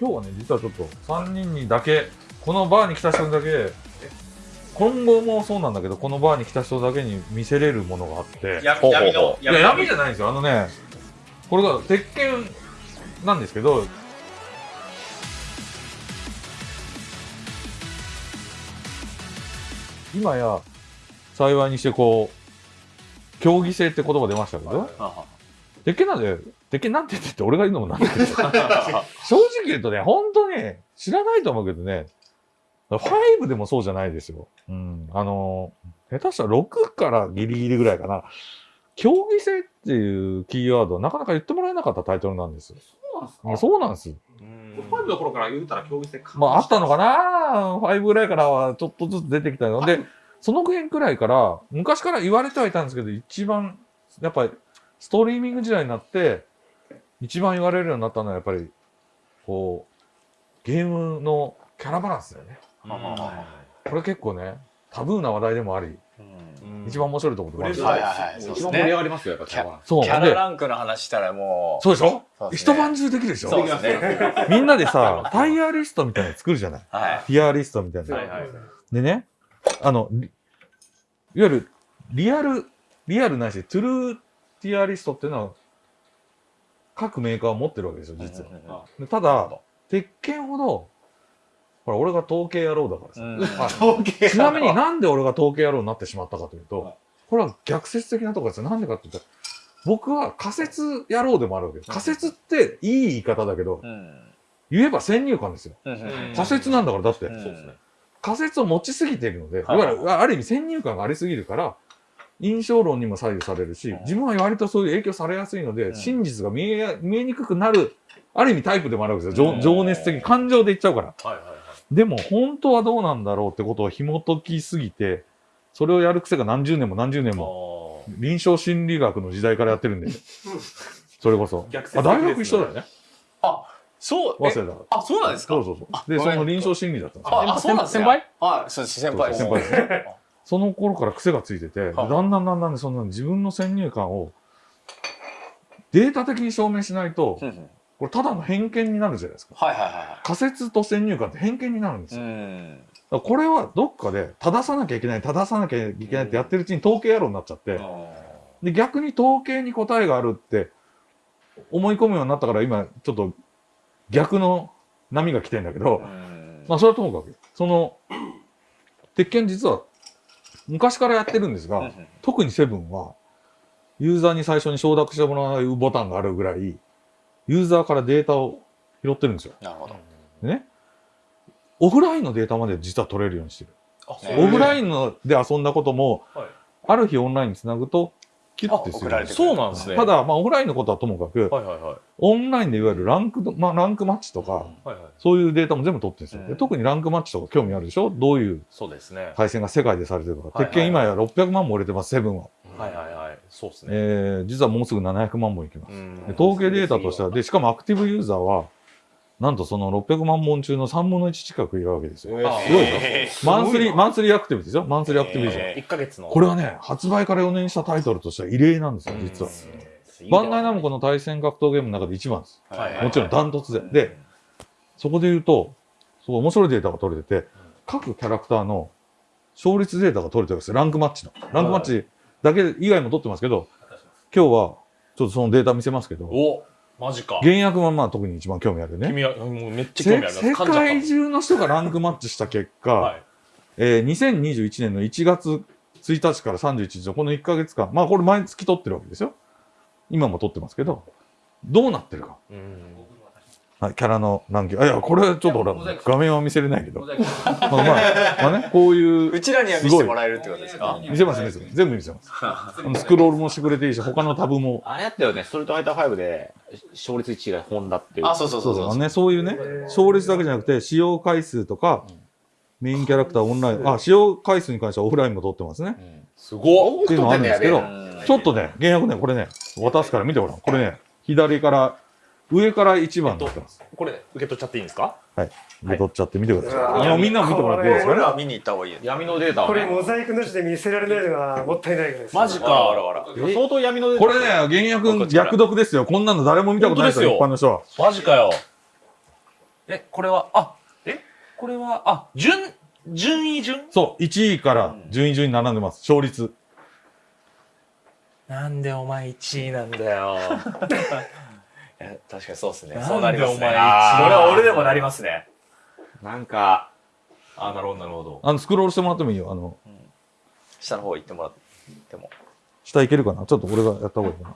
今日はね、実はちょっと3人にだけ、このバーに来た人にだけ、今後もそうなんだけど、このバーに来た人だけに見せれるものがあって、やほうほう闇のいや、闇じゃないんですよ。あのね、これが鉄拳なんですけど、今や幸いにしてこう、競技性って言葉出ましたけど、鉄拳なんで、鉄拳なんて言ってって俺が言うのもなんだけど、正直言うとね、本当ね、知らないと思うけどね、5でもそうじゃないですよ。うん。あの、下手したら6からギリギリぐらいかな。競技性っていうキーワードはなかなか言ってもらえなかったタイトルなんです。そうなんですいやそうなんです。ファイブの頃から言うたら競技性まああったのかな ?5 ぐらいからはちょっとずつ出てきたので、その辺くらいから、昔から言われてはいたんですけど、一番、やっぱり、ストリーミング時代になって、一番言われるようになったのは、やっぱり、こう、ゲームのキャラバランスだよね。これ結構ね、タブーな話題でもあり、一番面白いところでもある。うんはい一番盛り上ね。がりますよ、やっぱキャラそう。キャラで、ランクの話したらもう。そうでしょ？そうね一晩中できるでしょ？そうですね。みんなでさ、タイヤリストみたいなの作るじゃない？はい。ティアリストみたいな。はいはいでね、あの、りいわゆるリアル、リアルないし、トゥルーティアリストっていうのは、各メーカーは持ってるわけですよ、実は。でただ、鉄拳ほど、ほら、俺が統計野郎だからさ。あ 統計ちなみになんで俺が統計野郎になってしまったかというと、これは逆説的なところですよ。なんでかって言ったら、僕は仮説野郎でもあるわけです。仮説っていい言い方だけど、うん。言えば先入観ですよ。うん仮説なんだから、だって。うんそうですね。仮説を持ちすぎているので、いはいわゆる、ある意味先入観がありすぎるから、印象論にも左右されるしうん、自分は割とそういう影響されやすいので、ん真実が見えや、見えにくくなる、ある意味タイプでもあるわけですよ。うん情情熱的、感情で言っちゃうから。はいはいはい。でも、本当はどうなんだろうってことを紐解きすぎて、それをやる癖が何十年も何十年も、も臨床心理学の時代からやってるんで、それこそ。逆説あ、大学一緒だよね。そう。え早稲田。あ、そうなんですか？そうそうそう。で、その臨床心理だったんですよ。あ、あそうなんです先ね輩？はい、そうです。先輩です。先輩ですね。その頃から癖がついてて、だんだんだんだんそんな自分の先入観をデータ的に証明しないと、これただの偏見になるじゃないですか。はいはいは仮説と先入観って偏見になるんですよ。これはどっかで正さなきゃいけない、正さなきゃいけないってやってるうちに統計野郎になっちゃって、で逆に統計に答えがあるって思い込むようになったから今ちょっと逆の波が来てんだけど、うん。まあそれはともかく、その、鉄拳実は昔からやってるんですが、うん特にセブンは、ユーザーに最初に承諾してもらうボタンがあるぐらい、ユーザーからデータを拾ってるんですよ。なるほど。でね。オフラインのデータまで実は取れるようにしてる。オフライインので遊んだことも、はいある日オンラインにつなぐと、キュッてするそうなんですね。ただ、まあオフラインのことはともかく、はいはいはい。オンラインでいわゆるランクド、まあランクマッチとか、はいはい。そういうデータも全部取ってるんですよ。でうん特にランクマッチとか興味あるでしょ？どういうそうですね。対戦が世界でされてるとか。はい鉄拳今や600万も売れてます、セブンは。はいはいはい。そうですね。えー、実はもうすぐ700万本いきます。統計データとしては、で、しかもアクティブユーザーは、なんとその600万本中の3分の1近くいるわけですよ。あすごいでしょえマンスリー、マンスリーアクティブですよ。マンスリーアクティブユーザー。え1ヶ月の。これはね、発売から4年したタイトルとしては異例なんですよ、実は。バンダイナムコの対戦格闘ゲームの中で一番です。ーはいはいもちろんダントツで。で、そこで言うと、そう面白いデータが取れてて、各キャラクターの勝率データが取れてるんですよ。ランクマッチの。ランクマッチだけ以外も取ってますけど、今日はちょっとそのデータ見せますけど、おマジか。原薬はまあ特に一番興味あるよね。君はもうめっちゃ興味あせ世界中の人がランクマッチした結果、はい。えー2021年の1月1日から31日のこの1ヶ月間、まあこれ毎月取ってるわけですよ。今も取ってますけど、どうなってるか。うん。はい、キャラのランキング。あ、いや、これちょっとほらモザイク、画面は見せれないけど。まあまあ、まあね、こういうう、ちらには見せてもらえるってことですか？見せます、見せます。全部見せます。あのスクロールもしてくれていいし、他のタブも。あれやったよね、ストリートファイター5で、勝率1位がホンダっていう。あ、そうそうそうそうあのね、そういうね、勝率だけじゃなくて、使用回数とか、メインキャラクターオンライン、あ、使用回数に関してはオフラインも取ってますね。すごっっていうのがあるんですけどうん、ちょっとね、原薬ね、これね、渡すから見てごらん。これね、左から、上から1番になってます。これ受け取っちゃっていいんですか？はい。で、取っちゃって見てください。うわあのみんなも見てもらっていいですかね。見に行った方がいいよね。闇のデータをね。これモザイクなしで見せられないのがもったいないぐらいです。マジかあらあらあら。相当闇のデータ。これね、原薬逆読ですよ。こんなの誰も見たことないですよ、一般の人は。マジかよ。え、これは、あ、え？これは、あ、順、順位順？そう、1位から順位順に並んでます。勝率。なんでお前1位なんだよ。確かにそうですねなんでそうなりますねそれは俺でもなりますねなんか、あ、なるほど、なるほど。あの、スクロールしてもらってもいいよ。あの、下の方行ってもらっても下いけるかな？ちょっと俺がやった方がいいかな。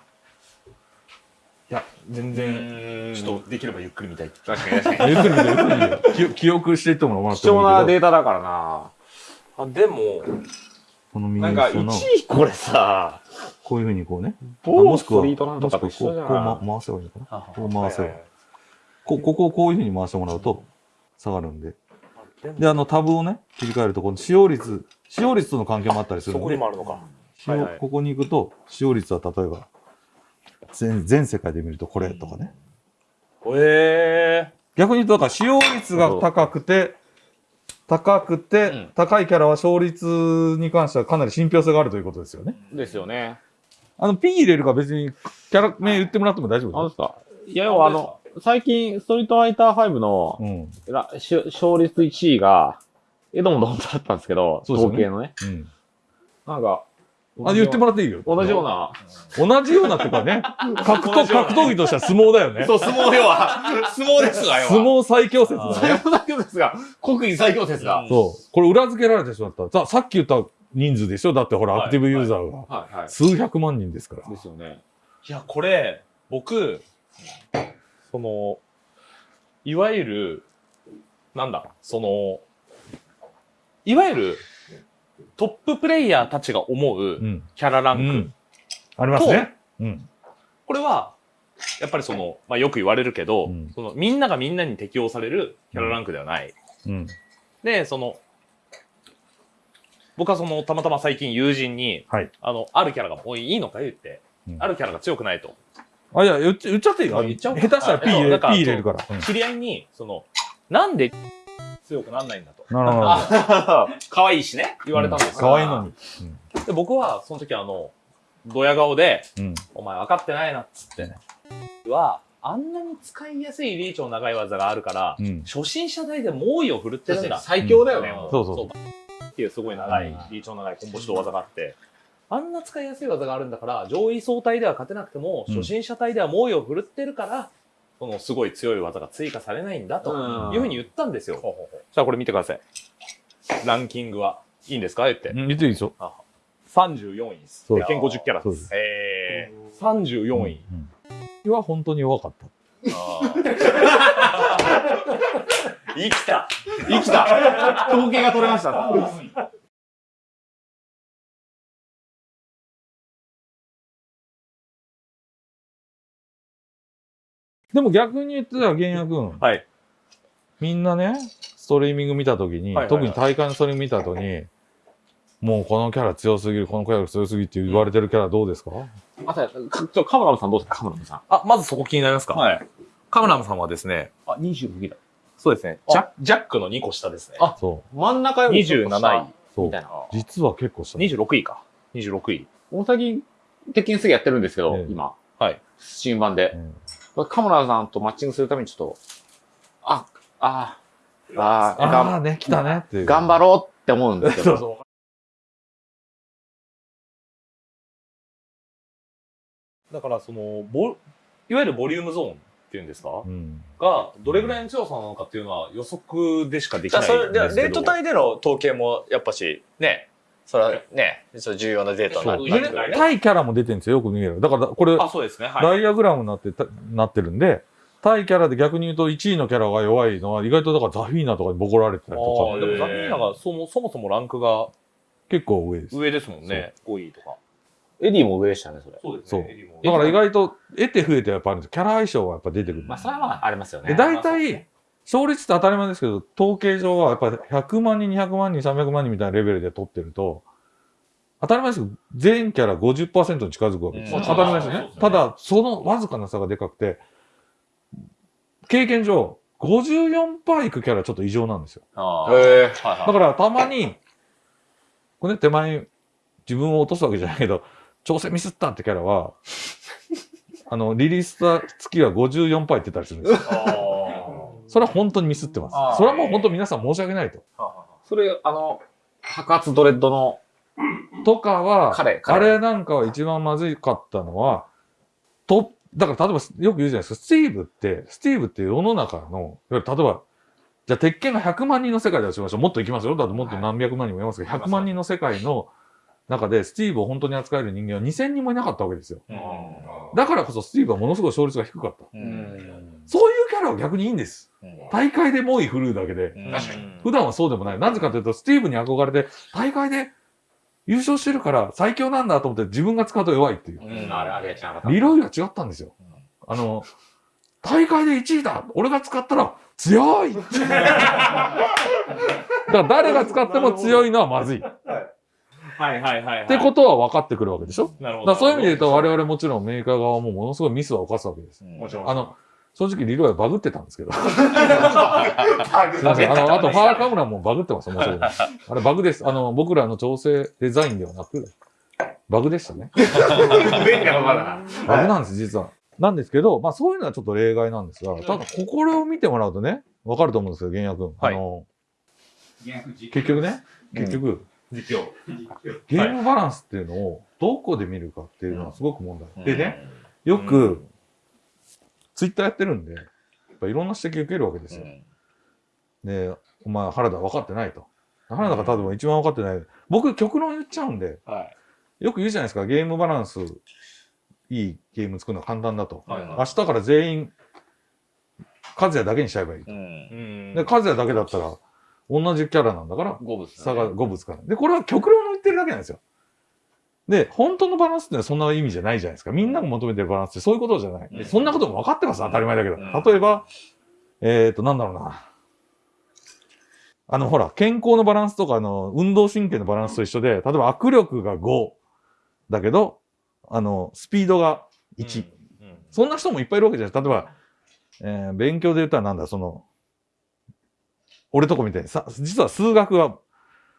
いや、全然、ちょっとできればゆっくり見たい。確かに確かに。ゆっくり見て、ゆっくり見て。記記憶していってもらって貴重なもいいけど。データだからな。あ、でも、この右なんか、1下の、位これさ、こういうふうにこうね。某もしくは、ストリートなんとかともしくはこう、こう、回せばいいのかなあこう回せばはいはいはいこうここをこういうふうに回してもらうと下がるんで。で、あのタブをね、切り替えると、この使用率、使用率との関係もあったりするそこにもあるのか。はいはいここに行くと、使用率は例えば、全全世界で見るとこれとかね。へえ逆に言うと、だから使用率が高くて、高くて、うん高いキャラは勝率に関してはかなり信憑性があるということですよね。ですよね。あの、P 入れるか別にキャラ名言ってもらっても大丈夫ですか？いや、要はあの、最近、ストリートファイター5のす、うん。らし勝率1位が、エドモンド本当だったんですけど、ね統計のね。うん。なんか、あ、言ってもらっていいよ。同じような。同じようなってかね、格闘、格闘技としては相撲だよね。そう、相撲要は、相撲ですわ、要は。相撲最強説だね。最強だけですが、国技最強説が。そう。これ裏付けられてしまった。ささっき言った人数でしょ？だってほら、はいアクティブユーザーがはいはい。数百万人ですから。ですよね。いや、これ、僕、その、いわゆる、なんだ、その、いわゆる、トッププレイヤーたちが思ううん。キャラランク。うん。ありますね。うん。これは、やっぱりその、まあ、よく言われるけど、うんその、みんながみんなに適用されるキャラランクではない。うん。で、その、僕はその、たまたま最近友人に、はい。あの、あるキャラがもういいのか言って、うんあるキャラが強くないと。あ、いや、言っちゃっていいよ。あ言っちゃおう下手したら P 入れるから。うん知り合いに、その、なんで強くなんないんだと。なるほど。可愛いしね、言われたんですよ。可愛いのに。で、僕は、その時あの、ドヤ顔で、うん。お前分かってないなっつってね。は、あんなに使いやすいリーチの長い技があるから、うん。初心者代で猛威を振るってるんだ。最強だよね。そうそうそうっていうすごい長い、リーチの長いコンボ指導技があって、あんな使いやすい技があるんだから、上位相対では勝てなくても、うん初心者隊では猛威を振るってるから、そのすごい強い技が追加されないんだとうん。いうふうに言ったんですよ。じゃあこれ見てください。ランキングはいいんですか言って。うん。言っていいですよ。34位です。そう鉄拳50キャラで。す。すえー、34位。うん。うん。は本当に弱かった。生きた生きた統計が取れました。でも逆に言ってたら、玄也君。はい。みんなね、ストリーミング見たときに、はいはいはい特に大会のストリーミング見たときに、もうこのキャラ強すぎる、このキャラ強すぎるって言われてるキャラどうですか、あ、さ、かちょ、カムラムさんどうですか？カムラムさん。あ、まずそこ気になりますか？はい。カムラムさんはですね、あ、26だ。そうですね、あジャジャックの2個下ですね。あそ真ん中よりちょっと下27位。う。そうみた。いな。実は結構した。26位か。26位。大崎、鉄拳すげやってるんですけど、ええ今。はい。新版でう。んカムラさんとマッチングするためにちょっと、あ、あ、あ、あ、がああね、来たねっていう。頑張ろうって思うんですけど。そうそう。だから、その、ボ、いわゆるボリュームゾーンっていうんですか？うん。が、どれぐらいの強さなのかっていうのは予測でしかできないんですけど。それでレート帯での統計もやっぱしねそれはねそれ重要なデータになるね対キャラも出てるんですよ、よく見える。だから、これ、あ、そうですね。はい。ダイアグラムになってた、なってるんで、対キャラで逆に言うと1位のキャラが弱いのは、意外とだからザフィーナとかにボコられてたりあとか、ーでもザフィーナがそもそもそもランクが結構上です。上ですもんね。5位とか。エディも上でしたね、それ。そうですそうね。だから意外と、得て増えてやっぱあるんですキャラ相性はやっぱ出てくる。まあ、それはまあ、ありますよね。で、大体、勝率って当たり前ですけど、統計上はやっぱり100万人、200万人、300万人みたいなレベルで取ってると、当たり前ですけど、全キャラ50%に近づくわけです。うん当たり前ですよね。ただ、そのわずかな差がでかくて、経験上、54%いくキャラはちょっと異常なんですよ。あーへえ。はいはいだからたまに、これね、手前、自分を落とすわけじゃないけど、調整ミスったってキャラは、あの、リリースした月は54%いってたりするんですよ。それは本当にミスってます。それはもう本当皆さん申し訳ないと。それ、あの、白髪ドレッドのとかは、彼彼あれなんかは一番まずかったのは、と、だから例えばよく言うじゃないですか、スティーブって、スティーブって世の中の、いわゆる例えば、じゃあ鉄拳が100万人の世界だとしましょう。もっといきますよ。だってもっと何百万人もいますけど、100万人の世界の中でスティーブを本当に扱える人間は2000人もいなかったわけですよ。だからこそスティーブはものすごい勝率が低かった。うんそういうキャラは逆にいいんです。うん大会で猛威振るうだけで。確かに。普段はそうでもない。なぜかというと、スティーブに憧れて、大会で優勝してるから最強なんだと思って自分が使うと弱いっていう。リロイが違ったんですよ。あの、大会で1位だ俺が使ったら強い だから誰が使っても強いのはまずい。っはいはいはいはい。てことは分かってくるわけでしょ？なるほど。そういう意味で言うと我々もちろんメーカー側もものすごいミスは犯すわけです。もちろんあの、正直リロイはバグってたんですけど。すいません。あの、あとファーカムラもバグってます、面白い。あれバグです。あの、僕らの調整デザインではなく、バグでしたね。バグなんです、実は。なんですけど、まあそういうのはちょっと例外なんですが、ただ、これを見てもらうとね、わかると思うんですよ、玄也君。はいあの、結局ね、結局、実況。ゲームバランスっていうのをどこで見るかっていうのはすごく問題。うんでね、よく、ツイッターやってるんで、やっぱいろんな指摘受けるわけですよ。で、お前、原田分かってないと。原田が多分一番分かってない。僕、極論言っちゃうんで、はいよく言うじゃないですか、ゲームバランス、いいゲーム作るのは簡単だと。はいはい明日から全員、和也だけにしちゃえばいい。うんうんで、和也だけだったら、同じキャラなんだから、五物差が5物から。で、これは極論の言ってるだけなんですよ。で、本当のバランスってのはそんな意味じゃないじゃないですか。みんなが求めてるバランスってそういうことじゃない。うんそんなことも分かってます、当たり前だけど。うん例えば、えっ、ー、と、なんだろうな。あの、ほら、健康のバランスとか、あの、運動神経のバランスと一緒で、例えば握力が5だけど、あの、スピードが1。うんそんな人もいっぱいいるわけじゃない。例えば、えー勉強で言ったらなんだ、その、俺とこみたいにさ、実は数学が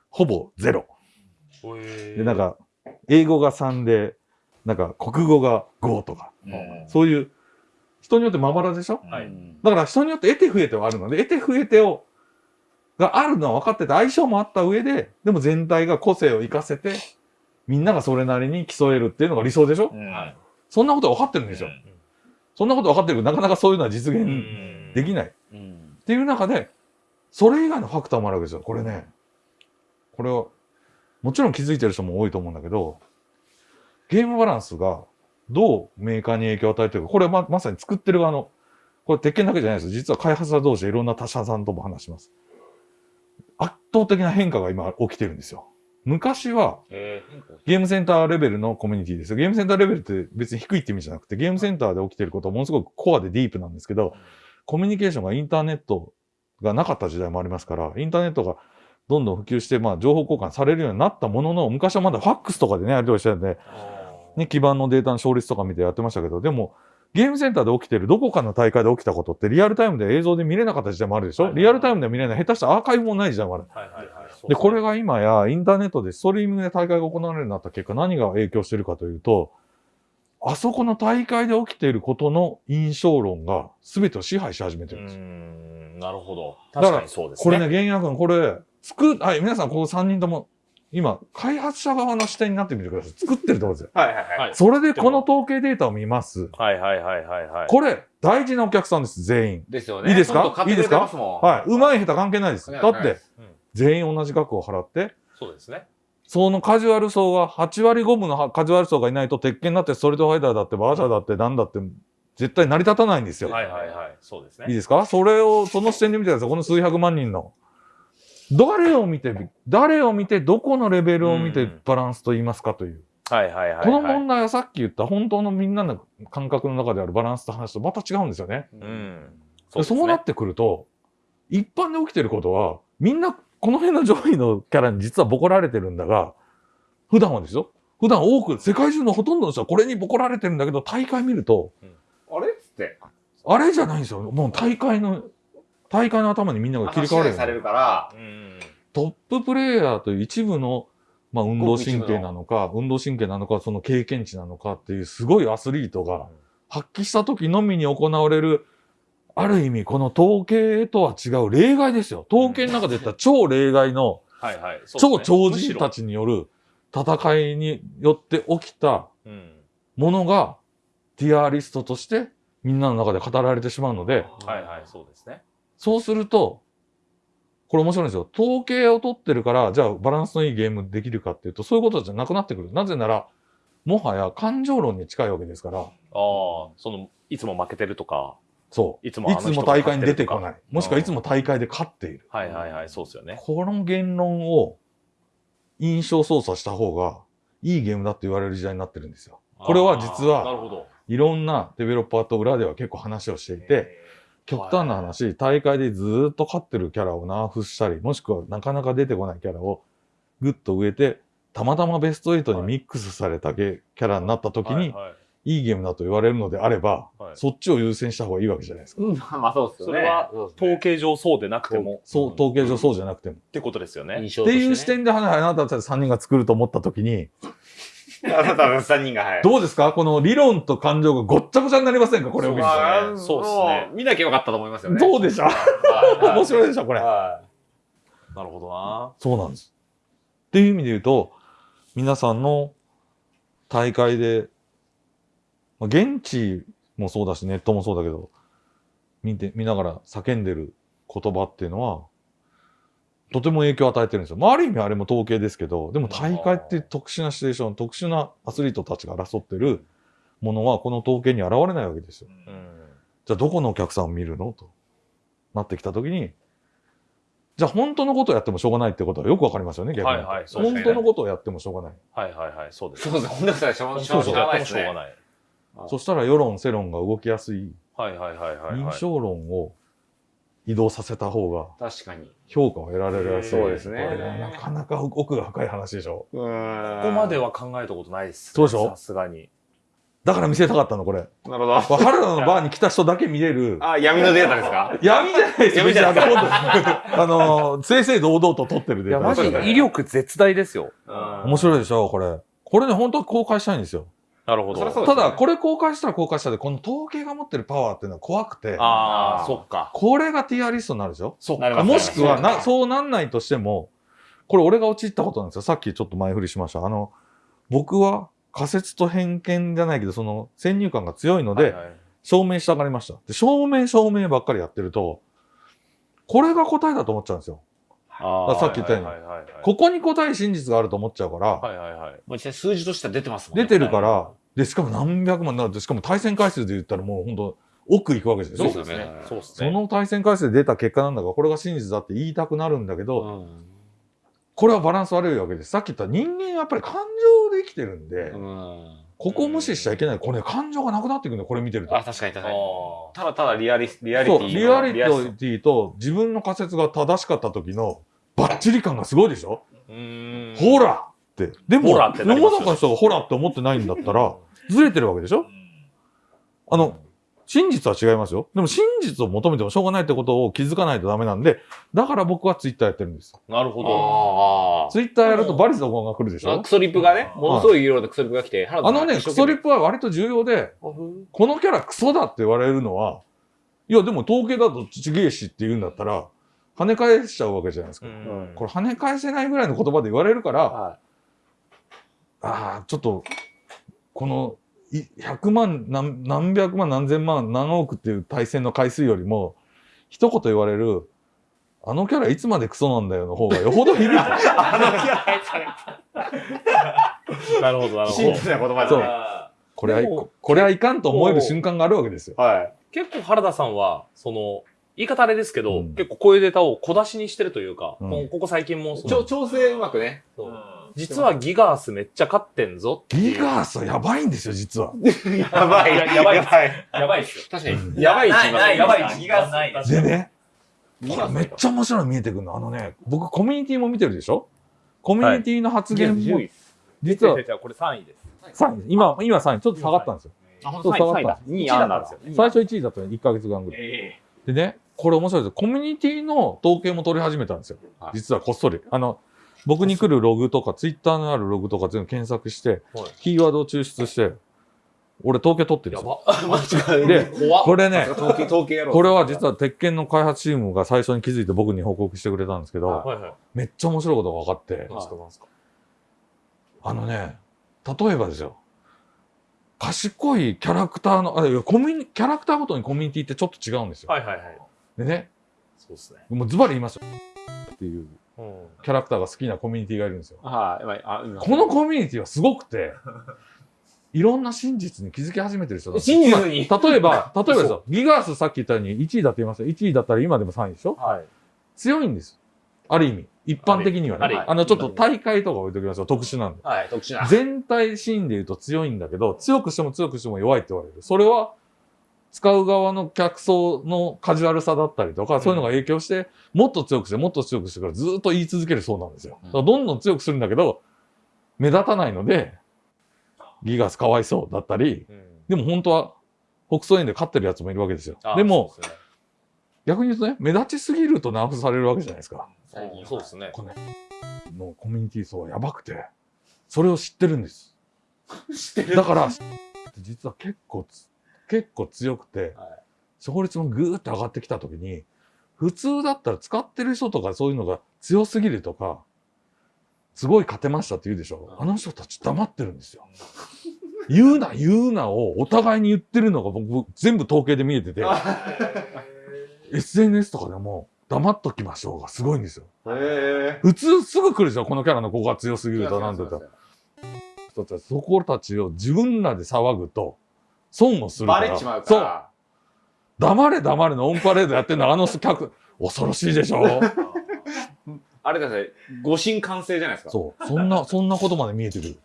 ほぼゼロ。うんで、なんか、英語が3で、なんか、国語が5とか、うん。そういう、人によってまばらでしょ？はい。だから人によって得て増えてはあるので、得て増えてを、があるのは分かってて、相性もあった上で、でも全体が個性を活かせて、みんながそれなりに競えるっていうのが理想でしょ？うん。はい。そんなことは分かってるんですよ。そんなこと分かってるけど、なかなかそういうのは実現うん。できない。うん。っていう中で、それ以外のファクターもあるわけですよ。これね、これは、もちろん気づいてる人も多いと思うんだけど、ゲームバランスがどうメーカーに影響を与えてるか、これはままさに作ってる側の、これ鉄拳だけじゃないです。実は開発者同士でいろんな他社さんとも話します。圧倒的な変化が今起きてるんですよ。昔はえゲームセンターレベルのコミュニティですよ。ゲームセンターレベルって別に低いって意味じゃなくて、ゲームセンターで起きてることはものすごくコアでディープなんですけど、コミュニケーションがインターネットがなかった時代もありますから、インターネットがどんどん普及して、まあ、情報交換されるようになったものの、昔はまだファックスとかでね、やり取りしてたんで、ね、基盤のデータの勝率とか見てやってましたけど、でも、ゲームセンターで起きてるどこかの大会で起きたことってリアルタイムで映像で見れなかった時代もあるでしょ、はいリアルタイムで見れない、下手したらアーカイブもない時代もある。はいはいはい。で、これが今やインターネットでストリーミングで大会が行われるようになった結果、何が影響してるかというと、あそこの大会で起きていることの印象論が全てを支配し始めてうるんですよ。ん、なるほど。だから確かにそうですね。これね、玄也君、これ、作っ、はい、皆さん、ここ3人とも、今、開発者側の視点になってみてください。作ってるところですよ。はいはいはい。はい。それでこの統計データを見ます。はいはいはいはいはい。これ、大事なお客さんです、全員。ですよね。いいですか？ちょっと買ってくれてますもん。はい。うまい下手関係ないです。だって、うん全員同じ額を払って、そうですね。そのカジュアル層が、8割5分のカジュアル層がいないと、鉄拳だって、ストリートファイターだって、バーチャーだって、なんだって、絶対成り立たないんですよ。はいはいはい。そうですね。いいですか？それを、その視点で見てください。この数百万人の。誰を見て、誰を見て、どこのレベルを見てうんバランスと言いますかという。はいはいはいはい。この問題はさっき言った本当のみんなの感覚の中であるバランスと話とまた違うんですよね。うん。そうそうなってくると、一般で起きてることは、みんなこの辺の上位のキャラに実はボコられてるんだが、普段はですよ。普段多く、世界中のほとんどの人はこれにボコられてるんだけど、大会見ると、あれっつって。あれじゃないんですよ。もう大会の、大会の頭にみんなが切り替わるされるから、うん。トッププレイヤーという一部の、まあ、運動神経なのか、運動神経なのか、その経験値なのかっていうすごいアスリートが発揮した時のみに行われるある意味この統計とは違う例外ですよ。統計の中で言ったら超例外のはいはい。そう超超人たちによる戦いによって起きた。ものがティアリストとしてみんなの中で語られてしまうので、はいはい、そうですね。そうすると、これ面白いんですよ。統計を取ってるから、じゃあバランスのいいゲームできるかっていうと、そういうことじゃなくなってくる。なぜなら、もはや感情論に近いわけですから、ああ、その、いつも負けてるとか。そう。いつもいつも大会に出てこがない。もしくはいつも大会で勝っている。はいはいはい、そうですよね。この言論を印象操作した方がいいゲームだって言われる時代になってるんですよ。これは実はあーなるほど。いろんなデベロッパーと裏では結構話をしていて、極端な話、大会でずーっと勝ってるキャラをナーフしたり、もしくはなかなか出てこないキャラをグッと植えて、たまたまベスト8にミックスされたゲキャラになった時に、はいはいいいゲームだと言われるのであれば、はいそっちを優先した方がいいわけじゃないですか。うん、まあそうですよね。それは統計上そうでなくても、そう、統計上そうじゃなくても。ってことですよね。って印象として、ね。いう視点で、あなたたち3人が作ると思った時に、あなたの3人が、はい。どうですか？この理論と感情がごっちゃごちゃになりませんか？これを見ると。まあそうっすねも見なきゃよかったと思いますよね。どうでしょ？うはい面白いでしょ？これ。はなるほどな。そうなんです。っていう意味で言うと、皆さんの大会で、まあ、現地もそうだし、ネットもそうだけど、見て、見ながら叫んでる言葉っていうのは、とても影響を与えてるんですよ。まあ、ある意味あれも統計ですけど、でも大会って特殊なシチュエーション、特殊なアスリートたちが争ってるものは、この統計に現れないわけですよ。うん。じゃあどこのお客さんを見るの？となってきたときに、じゃあ本当のことをやってもしょうがないってことはよくわかりますよね、逆に。はいはいそうですね本当のことをやってもしょうがない。はいはいはい、そうです。そうですね。本当にしょうしょうそうそうやってもしょうがない。そしたら世論、世論が動きやすいはいはいはいはいはい。印象論を移動させた方が確かに。評価を得られるやすい。そうですねなかなか奥が深い話でしょ。こここまでは考えたことないです、そうでしょ？さすがに。だから見せたかったの、これ。なるほど。原田のバーに来た人だけ見れる。あ、闇のデータですか？闇じゃないですよ。闇じゃない別にあの正々堂々と撮ってるデータマジですから威力絶大ですよ。面白いでしょ、これ。これね、本当は公開したいんですよ。なるほど。ただ、これ公開したら公開したで、この統計が持ってるパワーっていうのは怖くて、ああ、そっか。これがティアリストになるでしょ？そっなりますもしくはな、そうなんないとしても、これ俺が陥ったことなんですよ。さっきちょっと前振りしました。あの、僕は仮説と偏見じゃないけど、その先入観が強いので、はいはい証明したがりました。で、証明証明ばっかりやってると、これが答えだと思っちゃうんですよ。さっき言ったようにここに答え真実があると思っちゃうから、はいはいはい。数字としては出てますもんね。出てるから、で、しかも何百万、なしかも対戦回数で言ったらもう本当奥行くわけですよ。そうですね。そうですそね。の対戦回数で出た結果なんだから、これが真実だって言いたくなるんだけど、うん。これはバランス悪いわけです。さっき言った人間はやっぱり感情で生きてるんで、うん。ここを無視しちゃいけない。これ、感情がなくなっていくんだよ、これ見てると。あ、確かに確かに。あただただリアリス、リアリテそう、リアリティと自分の仮説が正しかった時のバッチリ感がすごいでしょ、ーうーん。ほらって。でも、世の中の人がほらって思ってないんだったら、ずれてるわけでしょ？あの、真実は違いますよ。でも真実を求めてもしょうがないってことを気づかないとダメなんで、だから僕はツイッターやってるんです。なるほど。ツイッターやるとバリゾンが来るでしょ？あクソリップがね、ものすごい色でクソリップが来て、あのね、クソリップ。プは割と重要で、このキャラクソだって言われるのは、いや、でも統計だとちげえしって言うんだったら、跳ね返しちゃうわけじゃないですか。うん。これ跳ね返せないぐらいの言葉で言われるから、はああ、ちょっと、この、い100万何、何百万、何千万、何億っていう対戦の回数よりも、一言言われる、あのキャラいつまでクソなんだよの方がよほど響く。なるほど、なるい。ほどシンプ。ルな言葉そう。これはこれはいかんと思える瞬間があるわけですよ。はい。結構原田さんは、その、言い方あれですけど、うん結構こういうデータを小出しにしてるというか、うんもうここ最近も調整うまくね。そう実はギガースめっちゃ勝ってんぞっていうギガースはやばいんですよ、実は。やばい。いややばいやばい。やばいっすよ。確かうんに。やばいないないやばいギガスないでね、ギガスこれめっちゃ面白いの見えてくるの。あのね、僕コミュニティも見てるでしょ？コミュニティの発言も、実は違う違う違うこれ3位です。3位、今、今3位、ちょっと下がったんですよ。あ、ほんそう下がった。2位あんなんですよ。最初1位だったの1ヶ月間ぐらい。えでね、これ面白いですよ。コミュニティの統計も取り始めたんですよはい。実はこっそり。あの、僕に来るログとか、ツイッターのあるログとか全部検索して、はいキーワードを抽出して、俺統計取ってるんやですよ。ば。マジか。で。これね、統計、統計やろう。これは実は鉄拳の開発チームが最初に気づいて僕に報告してくれたんですけど、はいはい。めっちゃ面白いことが分かって、何ですか何ですか？あのね、例えばですよ、賢いキャラクターの、あいやコミュニキャラクターごとにコミュニティってちょっと違うんですよ。はいはいはい。でね、そうですね。もうズバリ言いますよ。っていううん。キャラクターが好きなコミュニティがいるんですよ。このコミュニティはすごくて、いろんな真実に気づき始めてる人だ真実にまあ例えば、例えばですよ、ギガースさっき言ったように1位だって言いますよ。1位だったら今でも3位でしょ？はい。強いんです。ある意味。一般的にはね。あの、ちょっと大会とか置いときますよ。特殊なんで。はい、特殊な。全体シーンで言うと強いんだけど、強くしても強くしても弱いって言われる。それは、使う側の客層のカジュアルさだったりとか、そういうのが影響して、もっと強くして、もっと強くしてからずっと言い続けるそうなんですよ。だからどんどん強くするんだけど、目立たないので、ギガスかわいそうだったり、うん。でも本当は、北総園で勝ってるやつもいるわけですよあ。でも、、逆に言うとね、目立ちすぎるとナーフされるわけじゃないですか。最近そうですね。こののコミュニティ層はやばくて、それを知ってるんです。知ってるだから、実は結構つ、結構強くて、はい勝率もぐーって上がってきたときに、普通だったら使ってる人とかそういうのが強すぎるとか、すごい勝てましたって言うでしょ。あの人たち黙ってるんですよ。言うな、言うなをお互いに言ってるのが僕全部統計で見えてて、SNS とかでも黙っときましょうがすごいんですよ。へ普通すぐ来るでしょこのキャラの子が強すぎるとなんだと。そこたちを自分らで騒ぐと、損をするから。バレちまうかそう。ら。黙れ黙れのオンパレードやってんのあの客、恐ろしいでしょ あれだね、誤信完成じゃないですか。そう。そんな、そんなことまで見えてくる。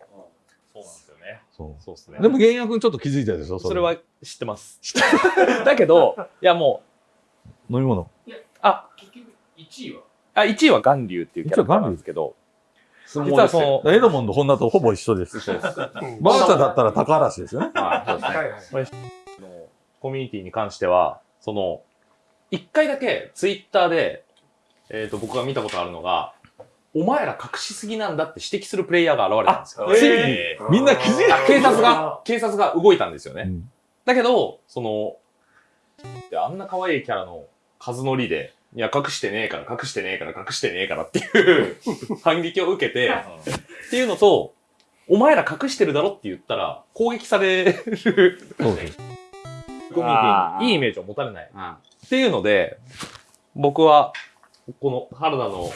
そうなんですよね。そそうですね。う。でも、玄也君ちょっと気づいたでしょれ。それは知ってます。だけど、いやも飲み物。う、あ、結局1位はあ、1位は巌流っていうキャラクターなんですけど、相実はその、エドモンド、ホンダとほぼ一緒です。うんバーチャだったら高嵐ですよね。はい、そうですね。コミュニティに関しては、その、一回だけツイッターで、えっ、と、僕が見たことあるのが、お前ら隠しすぎなんだって指摘するプレイヤーが現れたんですよ。ついにみんな気づいたあ警察が、警察が動いたんですよね。うんだけど、その、であんな可愛いキャラの数乗りで、いや、隠してねえから、隠してねえから、隠してねえからっていう 反撃を受けて、っていうのと、お前ら隠してるだろって言ったら、攻撃されるそうです。コミュニティにいいイメージを持たれない。うんっていうので、僕は、この原田の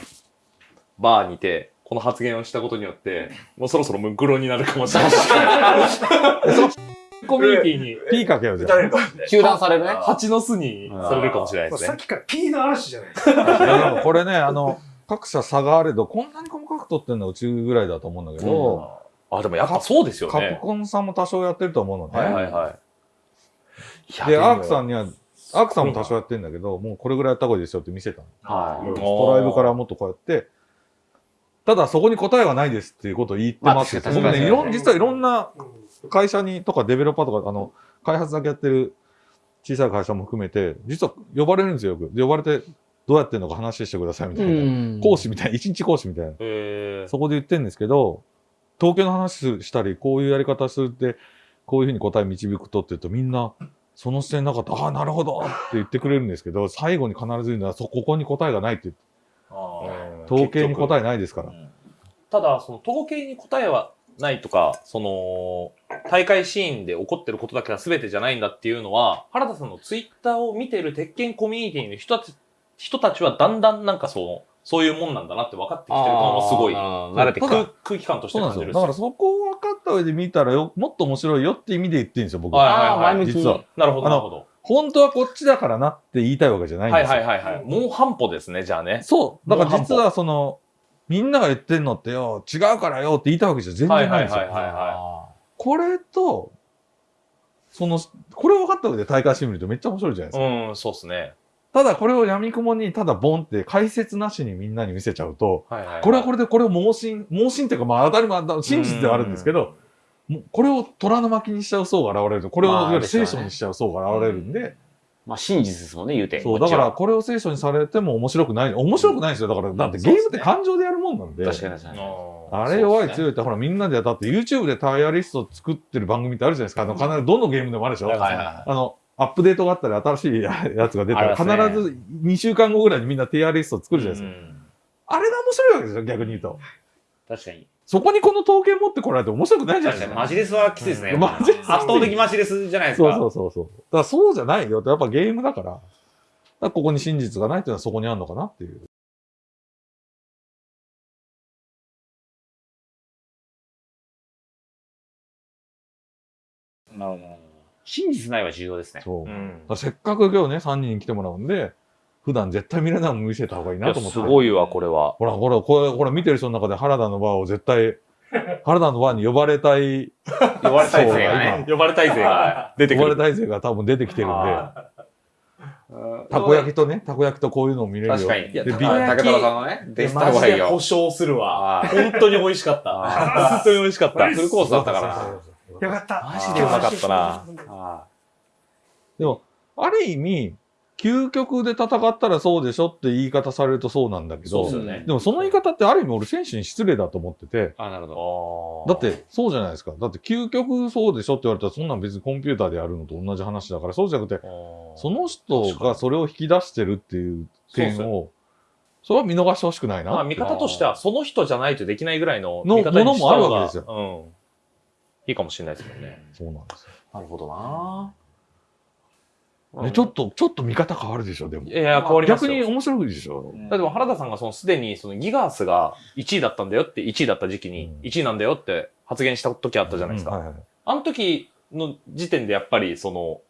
バーにて、この発言をしたことによって、もうそろそろムクロになるかもしれない。コミュニティに、P かけようじゃん。球団されるね。蜂の巣にされるかもしれないですねさっ。きから P の嵐じゃないですか。これね、あの、各社差があれど、こんなに細かく取ってるのはうちぐらいだと思うんだけど、あ、でもやっぱそうですよカプね。コンさんも多少やってると思うのね。はいはいはい。で、アークさん、んには、アークさんも多少やってるんだけど、もうこれぐらいやった方がいいですよって見せたの。はい。ストライブからもっとこうやって、ただそこに答えはないですっていうことを言ってますよ。まあ僕ね、いろん、実はいろんなうん会社に、とかデベロッパーとか、あの、開発だけやってる小さい会社も含めて、実は呼ばれるんですよ、よく。で呼ばれて、どうやってんのか話してくださいみたいな。講師みたいな、一日講師みたいな。えーそこで言ってるんですけど、統計の話したり、こういうやり方するって、こういうふうに答え導くとって言うと、みんな、その視点なかった、ああ、なるほどって言ってくれるんですけど、最後に必ず言うのは、そここに答えがないって言って、統計に答えないですから。ただ、その統計に答えはないとか、その、大会シーンで起こってることだけは全てじゃないんだっていうのは、原田さんのツイッターを見てる鉄拳コミュニティの人たち、人たちはだんだんなんかその、そういうもんなんだなって分かってきてるのもすごい、慣れてき空た。空気感として。感じるしだからそこを分かった上で見たらよ、もっと面白いよって意味で言ってるんですよ、僕。はいはいはいあー前向きに実は。なるほど、あのなるほど。本当はこっちだからなって言いたいわけじゃないんはいですよ。はいはいはい。もう半歩ですね、じゃあね。そう。だから実はその、みんなが言ってんのってよ、違うからよって言いたいわけじゃ全然ないん。ですよ。これと、その、これを分かった上で大会してみるとめっちゃ面白いじゃないですか。うん、そうっすね。ただこれを闇雲にただボンって解説なしにみんなに見せちゃうと、これはこれでこれを盲信、盲信っていうかまあ当たり前だ、真実ではあるんですけど、これを虎の巻にしちゃう層が現れる。と、これをいまあわゆる聖書にしちゃう層が現れるんで、まあ真実ですもんね、言うて。そう、だからこれを聖書にされても面白くない。面白くないんですよ。だから、だってゲームって感情でやるもんなんで。確かに確かに。あれ弱い強いって、ほらみんなでやったって YouTube でタイヤリスト作ってる番組ってあるじゃないですか。あの、必ずどのゲームでもあるでしょ。はいはいはあの、アップデートがあったり新しいやつが出たら、必ず2週間後ぐらいにみんなティアリスト作るじゃないですか。あれが面白いわけですよ、逆に言うと。確かに。そこにこの統計持ってこられて面白くないじゃないですか。マジレスはきついですね。マジレス圧倒的マジレスじゃないですか。そうそうそうそう。だからそうじゃないよって、やっぱゲームだから。だからここに真実がないっていうのはそこにあるのかなっていう。なるほど。真実ないは重要ですね。そう。うんらせっかく今日ね、3人に来てもらうんで、普段絶対見れないもん見せた方がいいなと思って。すごいわ、これは。ほら、ほら、これ、これ見てる人の中で原田のバーを絶対、原田のバーに呼ばれたい、呼ばれたい勢がね。呼ばれたい勢が出てくる。呼ばれたい勢が多分出てきてるんで、たこ焼きとね、たこ焼きとこういうのを見れるよ。確かに。で、ビたこ焼き竹太郎さんのね、デスタマジ方がいいよ。で保証するわ。あ本当に美味しかった。本当に美味しかった。フルコースだったからよかった。マジでうまかったな。あでも、ある意味、究極で戦ったらそうでしょって言い方されるとそうなんだけど、でね。でもその言い方ってある意味俺選手に失礼だと思ってて、あ、なるほだってそうじゃないですか。だって究極そうでしょって言われたらそんなん別にコンピューターでやるのと同じ話だから、そうじゃなくて、その人がそれを引き出してるっていう点を、それは見逃してほしくないなまあ、見方としては、その人じゃないとできないぐらいのの見方ものもあるわけですうん。いいかもしれないですもんね。そうなんですよ。ど。なるほどな。ねちょっと、ちょっと見方変わるでしょ、でもい。やいや、変わりますよ。逆に面白いでしょ。だって原田さんがそのすでにそのギガースが1位だったんだよって1位だった時期にうん1位なんだよって発言した時あったじゃないですか。うんはいはいあの時の時点でやっぱりその、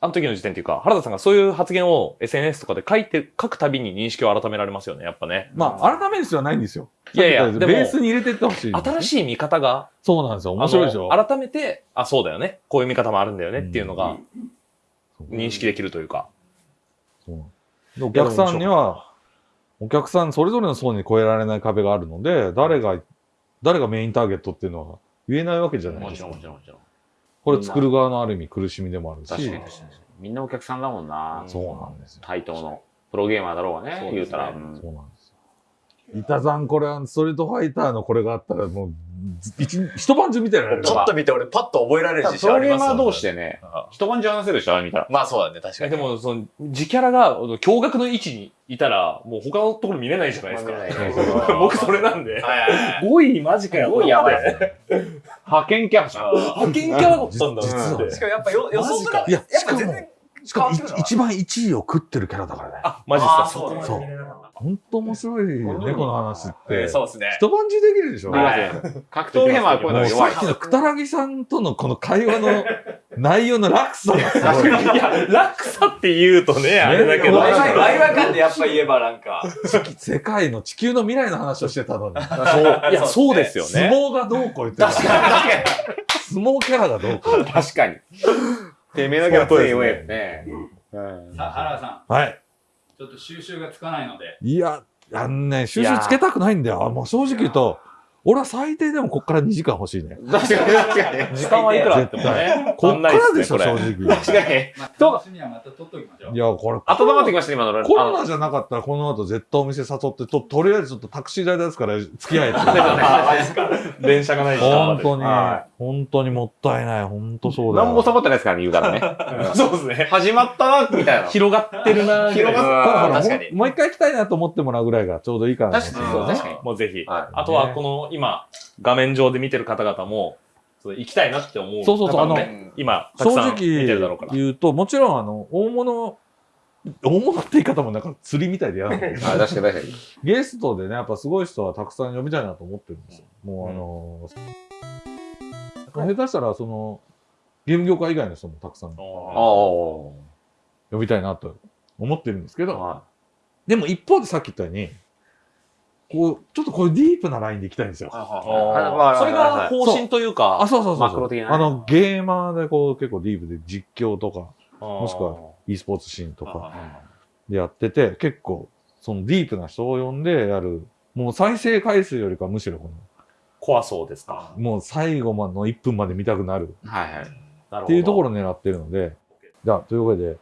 あの時の時点っていうか、原田さんがそういう発言を SNS とかで書いて、書くたびに認識を改められますよね、やっぱね。まあ、改める必要はないんですよ。いやいやベースに入れてってほしい。新しい見方が、そうなんですよ。面白いでしょ。改めて、あ、そうだよね。こういう見方もあるんだよねっていうのがそう認識できるというか。そうでお客さんには、お客さんそれぞれの層に越えられない壁があるので、誰が、誰がメインターゲットっていうのは言えないわけじゃないもちろんですか。もちろんもちろん。これ作る側のある意味苦しみでもあるし。確かに確かに。みんなお客さんだもんな。そうなんですよ。対等の。プロゲーマーだろうがね、ね言うたら。うんそうなんですよ。板さん、これはストリートファイターのこれがあったらもう、一一晩中見てられる ちょっと見て俺パッと覚えられる自プロ信ありますゲーマー同士で。でね、一晩中話せるでしょ、あれ見たら。まあそうだね、確かに。でも、その、自キャラが驚愕の位置にいたら、もう他のところ見れないじゃないですか。僕それなんで。はいはいはい。5位マジかよ。すごいやばい。派遣キャラじゃん。派遣キャラだったんだ実はしかもやっぱよ予想から、いや、やっしかも一番1位を食ってるキャラだからね。あ、マジっすか。そうだそう。本当面白いよね、この話って。そうですね。一晩中できるでしょ。できますよ格闘ゲはこういうもうの弱いさっ。きのくたらぎさんとのこの会話の内容の落差がすごい。いや、落差って言うとね、あれだけど。ワイワイ感でやっぱ言えばなんか。世界の地球の未来の話をしてたのに。そう、いや、そうですよ相ね。撲がどうこう言ってた。相撲キャラがどうこう。確かに。てめえのキャラ強い弱いよね。うんさあ、原田さん、はい。ちょっと収集がつかないので、いや、あのね、収集つけたくないんだよ。もう正直言うと、俺は最低でもこっから2時間欲しいね。確かに確かに。時間はいくら？あってもね。こっからでしょ、正直。確かに。まあ、楽しみはまた取っときましょう。いや、これ、温まってきました、今の。コロナじゃなかったら、この後絶対お店誘って、と、とりあえずちょっとタクシー代ですから、付き合えって。電車がない時間まで。本当には、本当にもったいない。本当そうだよ。何もサボってないですからね、言うからね。そうですね。始まったな、みたいな。広がってるな広がったもう一回行きたいなと思ってもらうぐらいがちょうどいいかな。確かに確かにもうぜひ。はあとは、この、今、画面上で見てる方々も、その行きたいなって思う。そうそうそうあの今、たく正さん見てるだろうから。直言うと、もちろん、あの、大物、大物って言い方もなんか釣りみたいで嫌なんだけど、い。あ、確かに確かに。ゲストでね、やっぱすごい人はたくさん呼びたいなと思ってるんですよ。もうあの下手したら、その、ゲーム業界以外の人もたくさんああ。呼びたいなと思ってるんですけど、はでも一方でさっき言ったように、こう、ちょっとこういうディープなラインで行きたいんですよ。それが方針というあ、か、そうそうそうそう。マクロ的なねあの、ゲーマーでこう結構ディープで実況とか、ももしくは e スポーツシーンとかでやってて、結構、そのディープな人を呼んでやる、もう再生回数よりかむしろこ怖そうですか。の、もう最後までの1分まで見たくなるはいはい。なるほど。っていうところを狙ってるので、じゃあ、というわけで、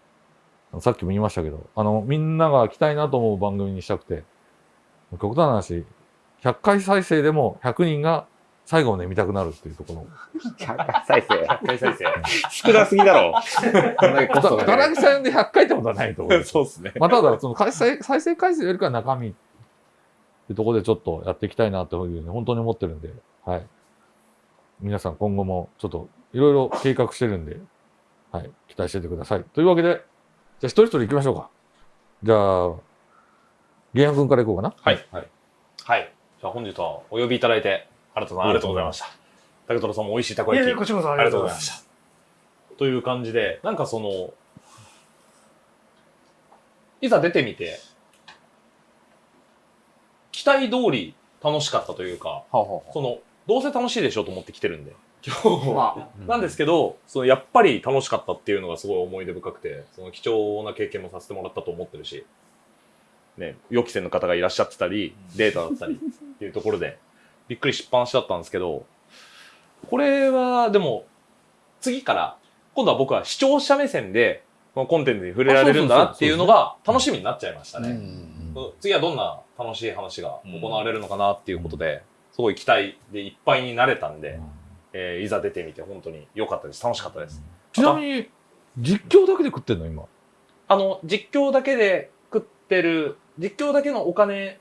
さっきも言いましたけど、あの、みんなが来たいなと思う番組にしたくて、極端な話、100回再生でも100人が最後まで見たくなるっていうところ。100回再生。回再生。少なすぎだろ。たがかかる田中さんで100回ってことはないと思う。そうですね。まあ、ただ、その再生、再生回数よりかは中身ってところでちょっとやっていきたいなというふうに本当に思ってるんで、はい。皆さん今後もちょっといろいろ計画してるんで、はい。期待しててください。というわけで、じゃあ一人一人行きましょうか。じゃあ、玄也君から行こうかな。はい。はい。はい。じゃあ本日はお呼びいただいて、新田さんありがとうございました。竹虎さんも美味しいたこ焼き。いやいや、こちらこそあありりがとうございま。がとうございますした。という感じで、なんかその、いざ出てみて、期待通り楽しかったというか、ほうほうその、どうせ楽しいでしょうと思って来てるんで、今日は。まなんですけど、そのやっぱり楽しかったっていうのがすごい思い出深くて、その貴重な経験もさせてもらったと思ってるし、ね、予期せぬ方がいらっしゃってたり、データだったりっていうところで、びっくりしっぱなしだったんですけど、これはでも、次から、今度は僕は視聴者目線で、このコンテンツに触れられるんだなっていうのが楽しみになっちゃいましたあ。ね。うん次はどんな楽しい話が行われるのかなっていうことで、すごい期待でいっぱいになれたんで、えーいざ出てみて本当に良かったです。楽しかったです。ちなみに、実況だけで食ってんの今？あの、実況だけで食ってる、実況だけのお金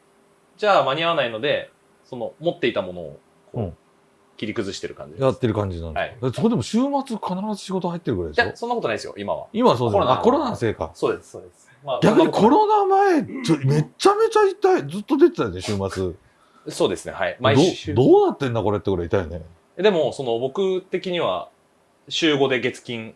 じゃ間に合わないので、その持っていたものをこう、うん切り崩してる感じです。やってる感じなんではいすか。えそれでも週末必ず仕事入ってるぐらいでしょそんなことないですよ、今は。今はそうだよね。コロナあ、コロナのせいか。そうです、そうです。まあ逆にコロナ前、ちょめっちゃめちゃ痛い。ずっと出てたよね、週末。とそうですね、はい。毎週。どどうなってんだこれってぐらい痛いよね。でも、その僕的には、週5で月金、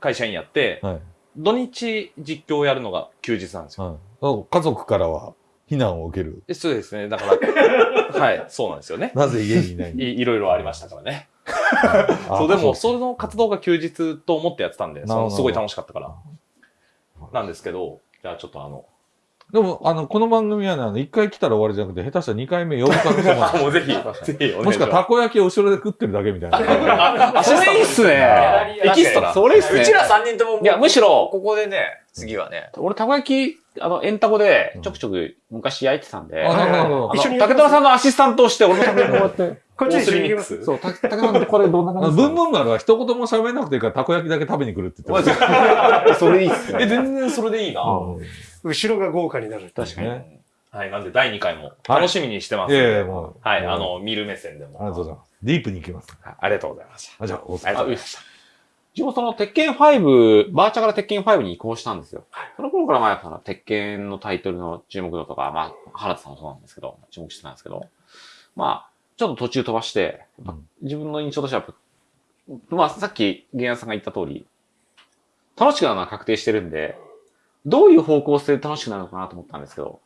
会社員やって、はい。土日実況をやるのが休日なんですよ。はい、家族からは非難を受ける。えそうですね、だから、はい、そうなんですよね。なぜ家にいないの？いいろいろありましたからね。あそう、でも、そその活動が休日と思ってやってたんで、すごい楽しかったから。なんですけど、じゃあちょっとあの、うでも、あの、この番組はね、あの、一回来たら終わりじゃなくて、下手したら二回目呼ぶ可能性もある。もうぜひ、ぜひお願もしくは。たこ焼きを後ろで食ってるだけみたいな。あ、アシスタントいいっすね。エキストラ。それいいっすね。うちら3人とも、いや、むしろ、ここでね、次はね、俺、たこ焼き、あの、エンタコで、ちょくちょく昔焼いてたんで、あ、あなるほどなるほどの、一緒に竹虎さんのアシスタントをして、俺のためにこうやって、こっちに一緒に行きミックますス。そう、竹竹虎さんこれどんな感じブンブン丸は一言も喋んなくていいから、たこ焼きだけ食べに来るって言ってました。それいいっすえ、ね。全然それでいいな。うん後ろが豪華になる。確かに。ね。はい、なんで第2回も楽しみにしてますんで。いやいや、もう。はい、あ、の、見る目線でも。ありがとうございます。ディープに行きます。はいありがとうございました。あ、じゃあ、お疲れありがとうございました。自分もその、鉄拳5、バーチャから鉄拳5に移行したんですよ。その頃から前はその、鉄拳のタイトルの注目度とか、まあ、原田さんもそうなんですけど、注目してたんですけど、まあ、ちょっと途中飛ばして、自分の印象としてはまあ、さっき、ゲンヤさんが言った通り、楽しくなるのは確定してるんで、どういう方向性で楽しくなるのかなと思ったんですけど、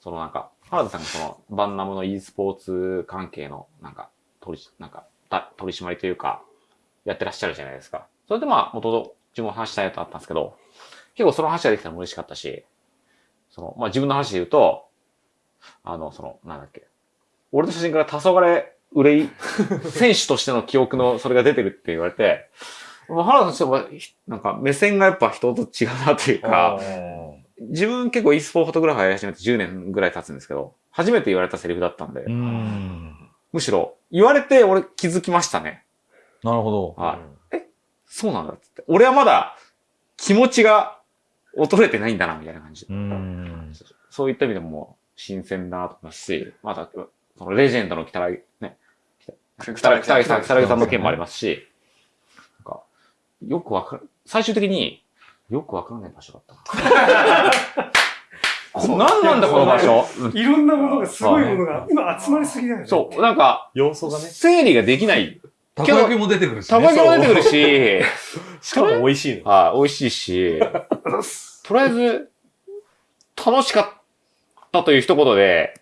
そのなんか、原田さんがその、バンナムの e スポーツ関係の、なんか、取り、なんか、た取り締まりというか、やってらっしゃるじゃないですか。それでまあ、元々、自分も話したいとあったんですけど、結構その話ができたのも嬉しかったし、その、まあ自分の話で言うと、あの、その、なんだっけ、俺の写真から黄昏憂い、選手としての記憶のそれが出てるって言われて、まあ原田としては、ひなんか目線がやっぱ人と違うなというか、自分結構 e スポーフォトグラファーやり始めて10年ぐらい経つんですけど、初めて言われたセリフだったんで、うん。むしろ言われて俺気づきましたね。なるほど。はい。え、そうなんだっつって。俺はまだ気持ちが衰えてないんだな、みたいな感じ。うん。そういった意味でももう新鮮だなと思いますし、また、そのレジェンドの北木、ね、北北北木さん、北木さんの件もありますし、なんか、よくわかる、最終的によくわからない場所だった。そう何なんだこの場所？うんいろんなものが、すごいものが、今集まりすぎだよね。そう、なんか、要素がね。整理ができない。たこ焼きも出てくるし、ね。たこ焼きも出てくるし、しかも美味しいの。はい、美味しいし、とりあえず、楽しかったという一言で、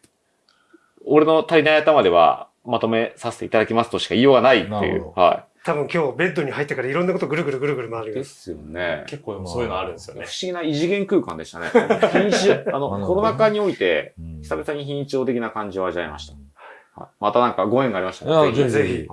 俺の足りない頭ではまとめさせていただきますとしか言いようがないっていう。は多分今日ベッドに入ってからいろんなことぐるぐるぐるぐる回い。るよ。ですよね。結構でもそういうのあるんですよ不ね思。議な異次元空間でしたね。あの、コロナ禍において、うん久々に非日常的な感じを味わいました。はい、またなんかご縁がありましたね。ぜひぜひ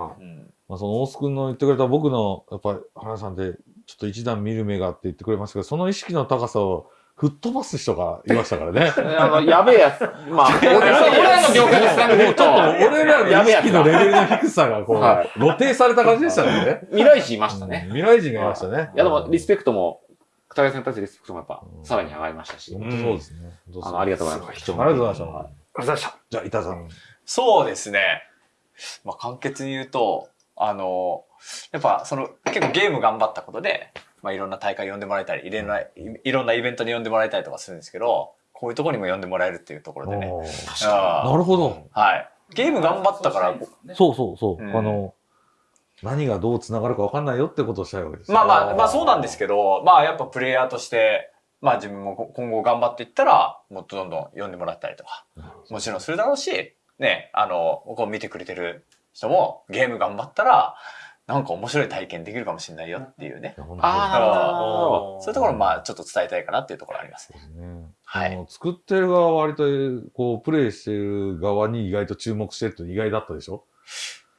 まあ、その大須君の言ってくれた僕の、やっぱり、原さんって、ちょっと一段見る目がって言ってくれましたけど、その意識の高さを吹っ飛ばす人がいましたからね。あの、やべえやつ。まあ、俺 俺らの業界で伝えると、俺らの意識のレベルの低さがこう、はい露呈された感じでしたね。未来人いましたうんね。未来人がいましたね。いや、でも、リスペクトも、二人さんに対してリスペクトもやっぱ、さらに上がりましたし、本当そうですね。あの、ありがとうございます。貴重ありがとうございましたありがとうございました。じゃあ、板さん。そうですね。まあ、簡潔に言うと、あの、やっぱその結構ゲーム頑張ったことで、まあ、いろんな大会呼んでもらえたり、いろんな、いいろんなイベントに呼んでもらえたりとかするんですけど、こういうところにも呼んでもらえるっていうところでね。なるほど。はい。ゲーム頑張ったから、そうそうそう。うんあの、何がどう繋がるか分かんないよってことをしたいわけですよまあまあ、まあそうなんですけど、まあやっぱプレイヤーとして、まあ自分も今後頑張っていったら、もっとどんどん呼んでもらったりとか、もちろんするだろうし、ね、あの、こう見てくれてる人もゲーム頑張ったら、なんか面白い体験できるかもしれないよっていうね。そう。いうところをまあちょっと伝えたいかなっていうところあります。ね。ね。はい。作ってる側は割と、こう、プレイしてる側に意外と注目してるって意外だったでしょ？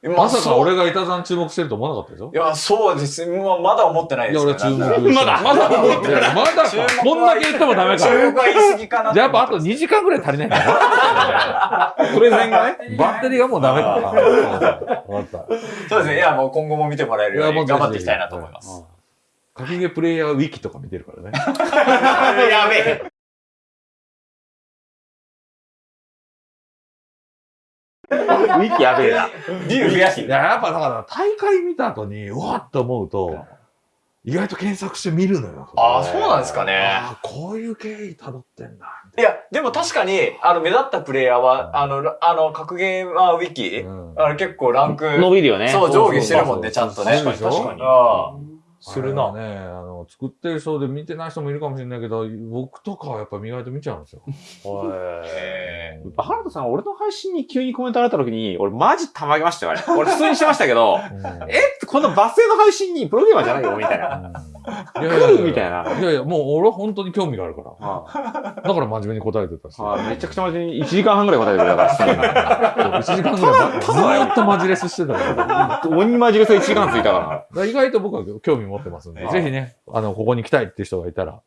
まさか俺が板さん注目してると思わなかったでしょ？いや、そうです。まあまだ思ってないいや、です俺注目。まだまだ思ってる。まだ。こんだけ言ってもダメか。注目は言い過ぎかなじゃあやっぱあと2時間ぐらい足りないんだな。プレゼンがね。バッテリーがもうダメか。わかった。そうですね。いや、もう今後も見てもらえるよういやもうぜひに頑張っていきたいなと思います。かきげプレイヤーウィキとか見てるからね。やべえ。ウィキやべえな。ビュー増やしいや、やっぱだから大会見た後に、うわっと思うと、意外と検索して見るのよ。ああ、そうなんですかね。ああ、こういう経緯辿ってんだ。いや、でも確かに、あの、目立ったプレイヤーは、あの、らあの、格ゲーマーウィキ、うんあの、結構ランク、伸びるよね。そう、上下してるもんね、ちゃんとね。確かに確かにあするな。ね、あの、作ってる人で見てない人もいるかもしれないけど、僕とかはやっぱ意外と見ちゃうんですよ。へ原田さん、俺の配信に急にコメントあれた時に、俺マジたまげましたよ、あれ。俺普通にしてましたけど、え？このバス停の配信にプロゲーマーじゃないよ、みたいな。いやいやいやみたいな。いやいや、もう俺は本当に興味があるから。はだから真面目に答えてたし。めちゃくちゃ真面目に1時間半ぐらい答えてくれたから質問に、1時間ぐらいずーっとマジレスしてたから。鬼マジレス1時間ついたから意外と僕は興味持ってますんで、はいぜひね、あの、ここに来たいっていう人がいたら、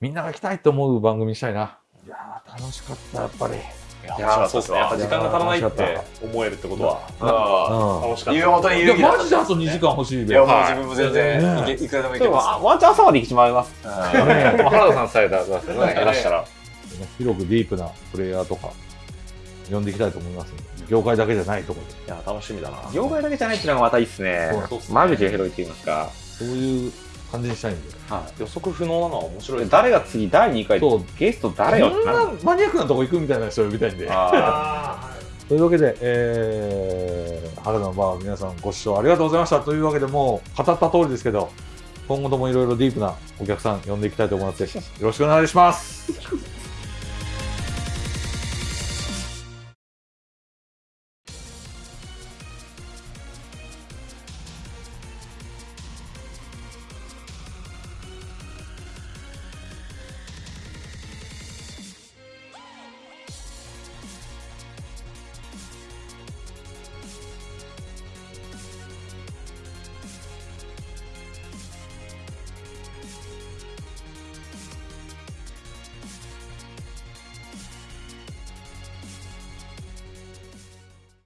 みんなが来たいと思う番組にしたいな。いやー、楽しかった、やっぱり。いいやーそうですね。やっぱ時間が足らないって思えるってことはあ。う楽しかった。いや、マジであと2時間欲しいで。いや、もう自分も全然、ねいくらでもいけます。あワンチャン朝まで行きまいます。うん原田さんさえだ、らしたら。広くディープなプレイヤーとか、呼んでいきたいと思います業界だけじゃないところで。いや、楽しみだな。業界だけじゃないっていうのがまたいいっすねそう。間口が広いって言いますか。そういう感じにしたいんで。予測不能なのは面白い。誰が次第2回そう、ゲスト誰よこんなマニアックなとこ行くみたいな人を呼びたいんで。あ というわけで、えー、原田のバー皆さんご視聴ありがとうございました。というわけでもう語った通りですけど、今後ともいろいろディープなお客さん呼んでいきたいと思いますよろしくお願いします。